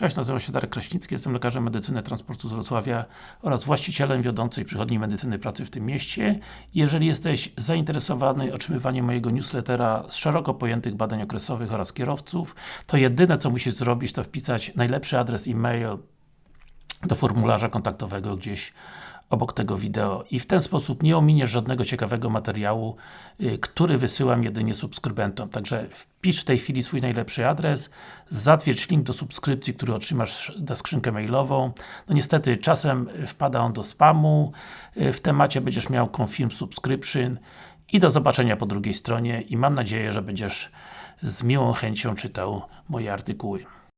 Cześć, nazywam się Darek Kraśnicki, jestem lekarzem medycyny transportu z Wrocławia oraz właścicielem wiodącej przychodni medycyny pracy w tym mieście. Jeżeli jesteś zainteresowany otrzymywaniem mojego newslettera z szeroko pojętych badań okresowych oraz kierowców, to jedyne co musisz zrobić to wpisać najlepszy adres e-mail do formularza kontaktowego gdzieś obok tego wideo i w ten sposób nie ominiesz żadnego ciekawego materiału, y, który wysyłam jedynie subskrybentom. Także wpisz w tej chwili swój najlepszy adres, zatwierdź link do subskrypcji, który otrzymasz na skrzynkę mailową. No niestety, czasem wpada on do spamu, y, w temacie będziesz miał confirm subscription i do zobaczenia po drugiej stronie i mam nadzieję, że będziesz z miłą chęcią czytał moje artykuły.